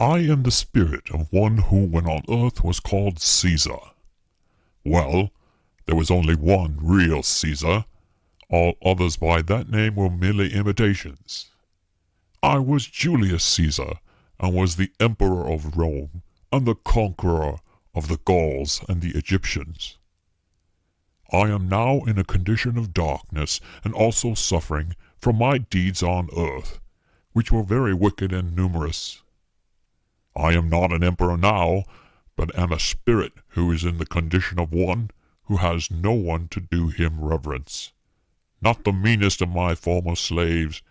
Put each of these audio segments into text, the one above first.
I am the spirit of one who when on earth was called Caesar. Well, there was only one real Caesar. All others by that name were merely imitations. I was Julius Caesar, and was the Emperor of Rome, and the conqueror of the Gauls and the Egyptians. I am now in a condition of darkness, and also suffering from my deeds on earth, which were very wicked and numerous. I am not an emperor now, but am a spirit who is in the condition of one who has no one to do him reverence. Not the meanest of my former slaves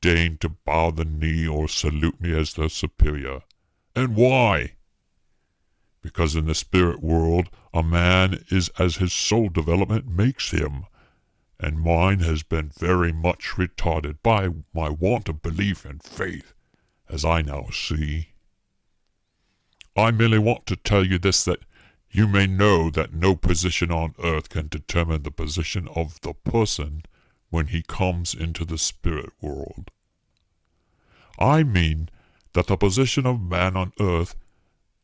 deign to bow the knee or salute me as their superior. And why? Because in the spirit world a man is as his soul development makes him, and mine has been very much retarded by my want of belief and faith, as I now see. I merely want to tell you this that you may know that no position on earth can determine the position of the person when he comes into the spirit world. I mean that the position of man on earth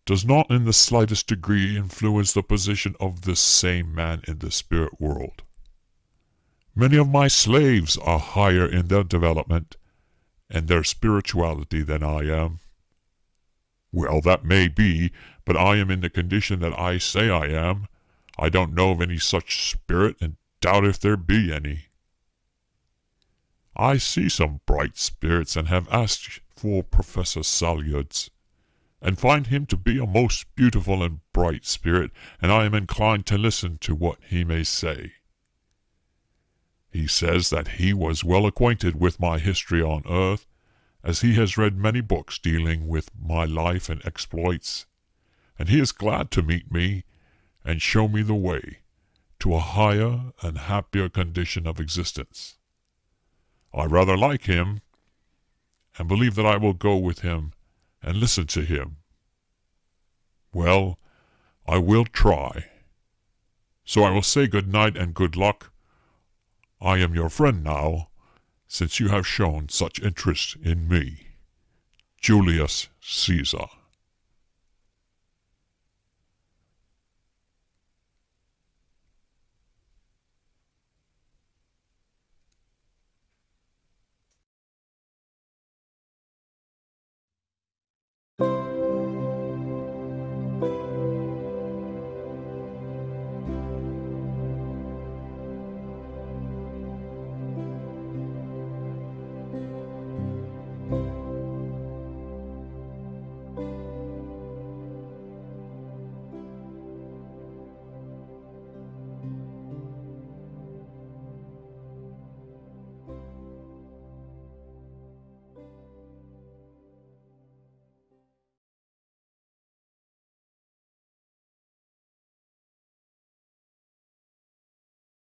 does not in the slightest degree influence the position of this same man in the spirit world. Many of my slaves are higher in their development and their spirituality than I am. Well, that may be, but I am in the condition that I say I am. I don't know of any such spirit, and doubt if there be any. I see some bright spirits, and have asked for Professor Salyards, and find him to be a most beautiful and bright spirit, and I am inclined to listen to what he may say. He says that he was well acquainted with my history on earth, as he has read many books dealing with my life and exploits, and he is glad to meet me and show me the way to a higher and happier condition of existence. I rather like him, and believe that I will go with him and listen to him. Well, I will try. So I will say good night and good luck. I am your friend now, since you have shown such interest in me. Julius Caesar